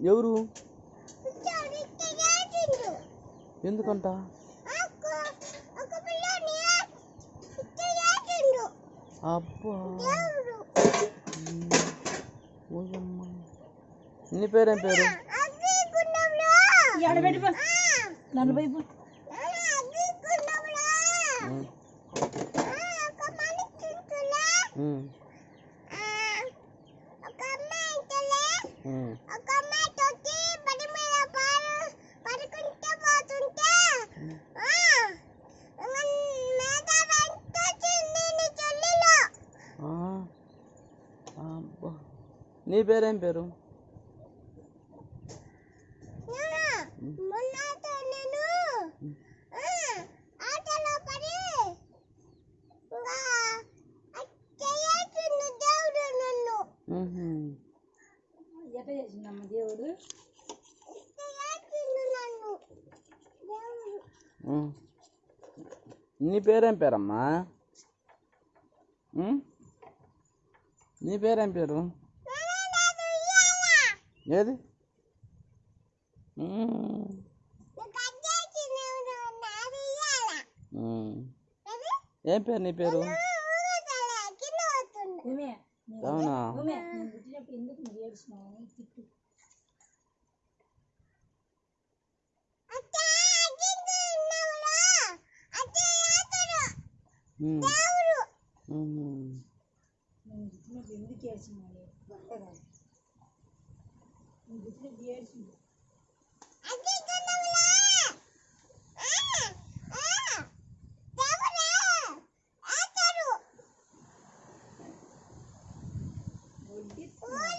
ఎవరు? ఎందుకంట? అబ్బా. నీ పేరేం పేరు? నలభై ఒక అబ్బా నీ పేరేం పేరు చేసిందమ్మ దేవుడు. నీ పేరేం పేరమ్మా? నీ పేరేం పేరు? ఏది? ఏం పేరు నీ పేరు? అవునా? నువ్వు ఎందుకు ఏడుస్తున్నావు గొప్పగా నేను పుట్టినప్పుడు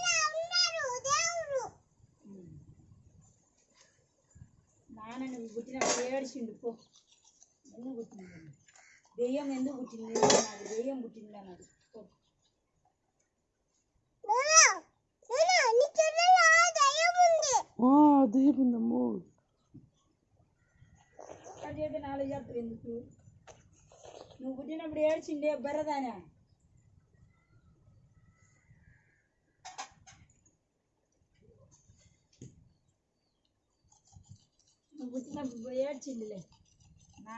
నాన్న నువ్వు పుట్టినప్పుడు ఏడిచిండు పో. ఎందుకు పుట్టింది దెయ్యం ఎందుకు పుట్టింది? నాకు దెయ్యం పుట్టింది అన్నది పో నువ్వు నువ్వు నీ చెల్లెలో దయ్యం ఉంది ఆ, దీపుందమ్మో అక్కడ చేస్తే నాలుగు చెప్తారు ఎందుకు నువ్వు పుట్టినప్పుడు ఏడ్చిండే బర్రదానా నువ్వు పుట్టినప్పుడు ఏడ్చిండిలే నా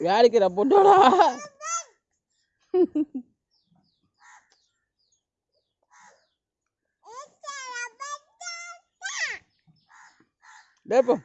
యాడికి రా Né, Debo.